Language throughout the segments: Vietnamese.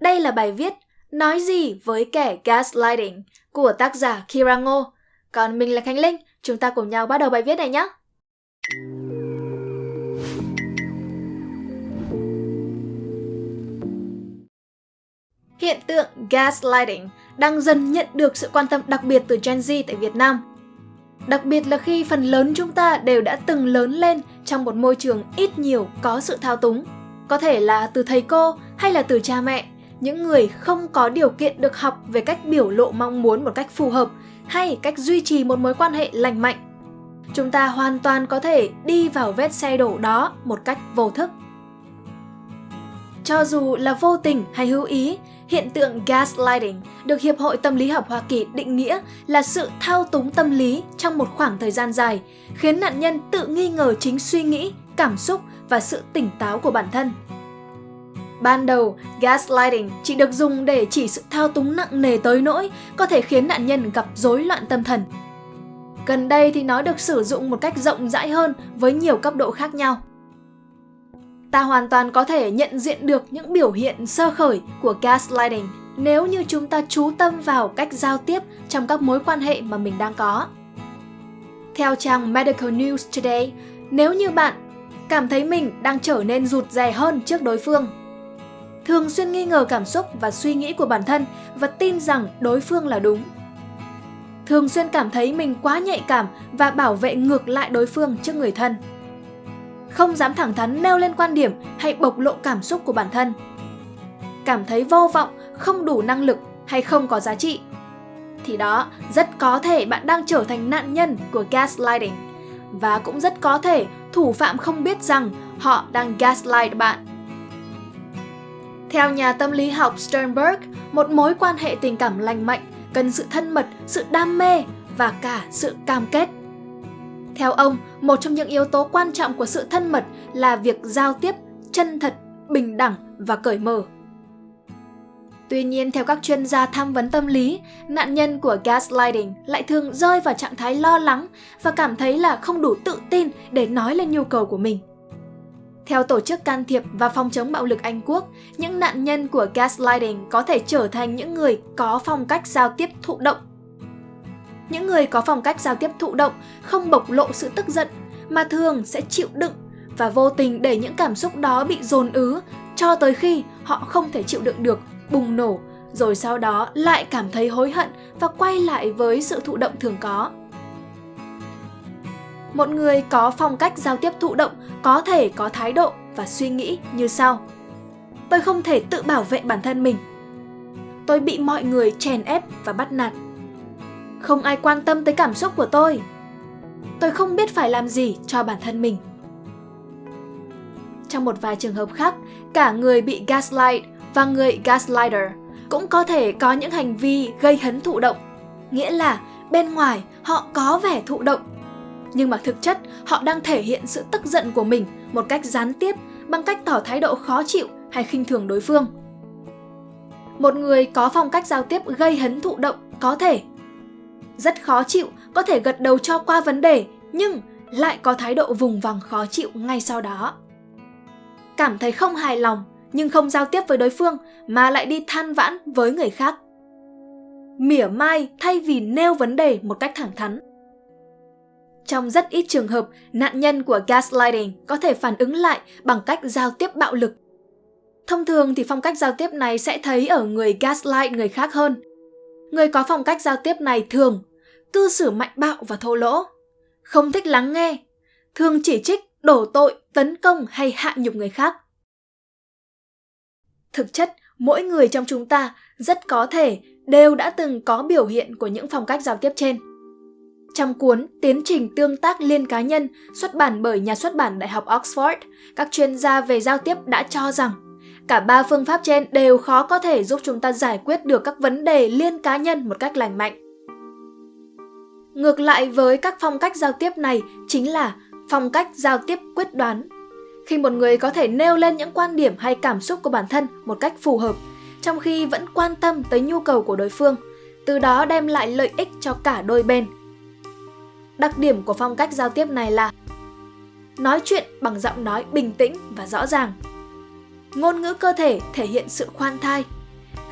Đây là bài viết Nói gì với kẻ gaslighting của tác giả Kira Ngô. Còn mình là Khánh Linh, chúng ta cùng nhau bắt đầu bài viết này nhé. Hiện tượng gaslighting đang dần nhận được sự quan tâm đặc biệt từ Gen Z tại Việt Nam. Đặc biệt là khi phần lớn chúng ta đều đã từng lớn lên trong một môi trường ít nhiều có sự thao túng. Có thể là từ thầy cô hay là từ cha mẹ, những người không có điều kiện được học về cách biểu lộ mong muốn một cách phù hợp hay cách duy trì một mối quan hệ lành mạnh. Chúng ta hoàn toàn có thể đi vào vết xe đổ đó một cách vô thức. Cho dù là vô tình hay hữu ý, hiện tượng gaslighting được Hiệp hội Tâm lý học Hoa Kỳ định nghĩa là sự thao túng tâm lý trong một khoảng thời gian dài, khiến nạn nhân tự nghi ngờ chính suy nghĩ, cảm xúc và sự tỉnh táo của bản thân. Ban đầu, gaslighting chỉ được dùng để chỉ sự thao túng nặng nề tới nỗi có thể khiến nạn nhân gặp rối loạn tâm thần. Gần đây thì nó được sử dụng một cách rộng rãi hơn với nhiều cấp độ khác nhau. Ta hoàn toàn có thể nhận diện được những biểu hiện sơ khởi của gaslighting nếu như chúng ta chú tâm vào cách giao tiếp trong các mối quan hệ mà mình đang có. Theo trang Medical News Today, nếu như bạn cảm thấy mình đang trở nên rụt rè hơn trước đối phương, thường xuyên nghi ngờ cảm xúc và suy nghĩ của bản thân và tin rằng đối phương là đúng. Thường xuyên cảm thấy mình quá nhạy cảm và bảo vệ ngược lại đối phương trước người thân không dám thẳng thắn nêu lên quan điểm hay bộc lộ cảm xúc của bản thân. Cảm thấy vô vọng, không đủ năng lực hay không có giá trị. Thì đó, rất có thể bạn đang trở thành nạn nhân của gaslighting. Và cũng rất có thể thủ phạm không biết rằng họ đang gaslight bạn. Theo nhà tâm lý học Sternberg, một mối quan hệ tình cảm lành mạnh cần sự thân mật, sự đam mê và cả sự cam kết. Theo ông, một trong những yếu tố quan trọng của sự thân mật là việc giao tiếp chân thật, bình đẳng và cởi mở. Tuy nhiên, theo các chuyên gia tham vấn tâm lý, nạn nhân của gaslighting lại thường rơi vào trạng thái lo lắng và cảm thấy là không đủ tự tin để nói lên nhu cầu của mình. Theo Tổ chức Can thiệp và Phòng chống bạo lực Anh Quốc, những nạn nhân của gaslighting có thể trở thành những người có phong cách giao tiếp thụ động những người có phong cách giao tiếp thụ động không bộc lộ sự tức giận mà thường sẽ chịu đựng và vô tình để những cảm xúc đó bị dồn ứ cho tới khi họ không thể chịu đựng được, bùng nổ, rồi sau đó lại cảm thấy hối hận và quay lại với sự thụ động thường có. Một người có phong cách giao tiếp thụ động có thể có thái độ và suy nghĩ như sau. Tôi không thể tự bảo vệ bản thân mình. Tôi bị mọi người chèn ép và bắt nạt không ai quan tâm tới cảm xúc của tôi. Tôi không biết phải làm gì cho bản thân mình. Trong một vài trường hợp khác, cả người bị gaslight và người gaslighter cũng có thể có những hành vi gây hấn thụ động. Nghĩa là bên ngoài họ có vẻ thụ động, nhưng mà thực chất họ đang thể hiện sự tức giận của mình một cách gián tiếp bằng cách tỏ thái độ khó chịu hay khinh thường đối phương. Một người có phong cách giao tiếp gây hấn thụ động có thể rất khó chịu, có thể gật đầu cho qua vấn đề, nhưng lại có thái độ vùng vằng khó chịu ngay sau đó. Cảm thấy không hài lòng, nhưng không giao tiếp với đối phương mà lại đi than vãn với người khác. Mỉa mai thay vì nêu vấn đề một cách thẳng thắn. Trong rất ít trường hợp, nạn nhân của gaslighting có thể phản ứng lại bằng cách giao tiếp bạo lực. Thông thường thì phong cách giao tiếp này sẽ thấy ở người gaslight người khác hơn. Người có phong cách giao tiếp này thường cư xử mạnh bạo và thô lỗ, không thích lắng nghe, thường chỉ trích, đổ tội, tấn công hay hạ nhục người khác. Thực chất, mỗi người trong chúng ta rất có thể đều đã từng có biểu hiện của những phong cách giao tiếp trên. Trong cuốn Tiến trình tương tác liên cá nhân xuất bản bởi nhà xuất bản Đại học Oxford, các chuyên gia về giao tiếp đã cho rằng cả ba phương pháp trên đều khó có thể giúp chúng ta giải quyết được các vấn đề liên cá nhân một cách lành mạnh. Ngược lại với các phong cách giao tiếp này chính là phong cách giao tiếp quyết đoán. Khi một người có thể nêu lên những quan điểm hay cảm xúc của bản thân một cách phù hợp, trong khi vẫn quan tâm tới nhu cầu của đối phương, từ đó đem lại lợi ích cho cả đôi bên. Đặc điểm của phong cách giao tiếp này là nói chuyện bằng giọng nói bình tĩnh và rõ ràng. Ngôn ngữ cơ thể thể hiện sự khoan thai,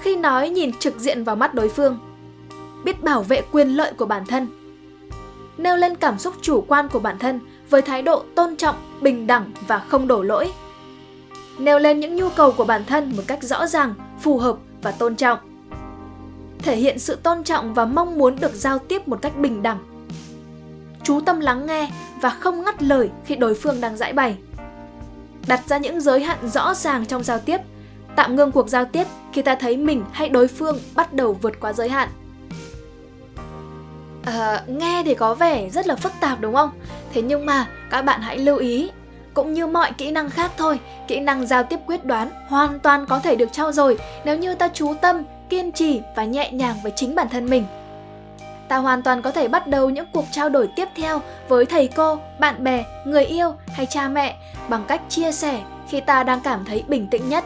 khi nói nhìn trực diện vào mắt đối phương. Biết bảo vệ quyền lợi của bản thân. Nêu lên cảm xúc chủ quan của bản thân với thái độ tôn trọng, bình đẳng và không đổ lỗi. Nêu lên những nhu cầu của bản thân một cách rõ ràng, phù hợp và tôn trọng. Thể hiện sự tôn trọng và mong muốn được giao tiếp một cách bình đẳng. Chú tâm lắng nghe và không ngắt lời khi đối phương đang giải bày. Đặt ra những giới hạn rõ ràng trong giao tiếp, tạm ngưng cuộc giao tiếp khi ta thấy mình hay đối phương bắt đầu vượt qua giới hạn. À, nghe thì có vẻ rất là phức tạp đúng không? Thế nhưng mà các bạn hãy lưu ý cũng như mọi kỹ năng khác thôi, kỹ năng giao tiếp quyết đoán hoàn toàn có thể được trau dồi nếu như ta chú tâm, kiên trì và nhẹ nhàng với chính bản thân mình. Ta hoàn toàn có thể bắt đầu những cuộc trao đổi tiếp theo với thầy cô, bạn bè, người yêu hay cha mẹ bằng cách chia sẻ khi ta đang cảm thấy bình tĩnh nhất.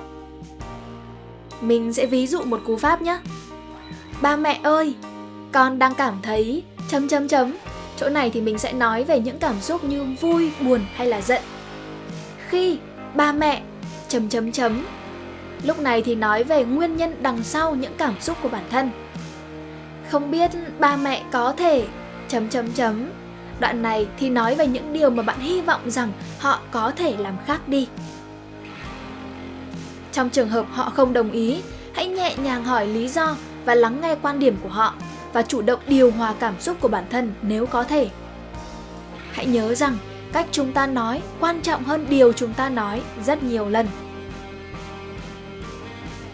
Mình sẽ ví dụ một cú pháp nhé. Ba mẹ ơi, con đang cảm thấy chấm chấm chấm. Chỗ này thì mình sẽ nói về những cảm xúc như vui, buồn hay là giận. Khi ba mẹ chấm chấm chấm. Lúc này thì nói về nguyên nhân đằng sau những cảm xúc của bản thân. Không biết ba mẹ có thể chấm chấm chấm. Đoạn này thì nói về những điều mà bạn hy vọng rằng họ có thể làm khác đi. Trong trường hợp họ không đồng ý, hãy nhẹ nhàng hỏi lý do và lắng nghe quan điểm của họ và chủ động điều hòa cảm xúc của bản thân nếu có thể. Hãy nhớ rằng cách chúng ta nói quan trọng hơn điều chúng ta nói rất nhiều lần.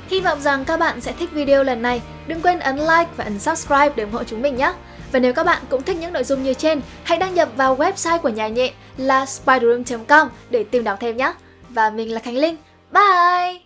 Hy vọng rằng các bạn sẽ thích video lần này. Đừng quên ấn like và ấn subscribe để ủng hộ chúng mình nhé. Và nếu các bạn cũng thích những nội dung như trên, hãy đăng nhập vào website của nhà nhện là spiderroom.com để tìm đọc thêm nhé. Và mình là Khánh Linh. Bye!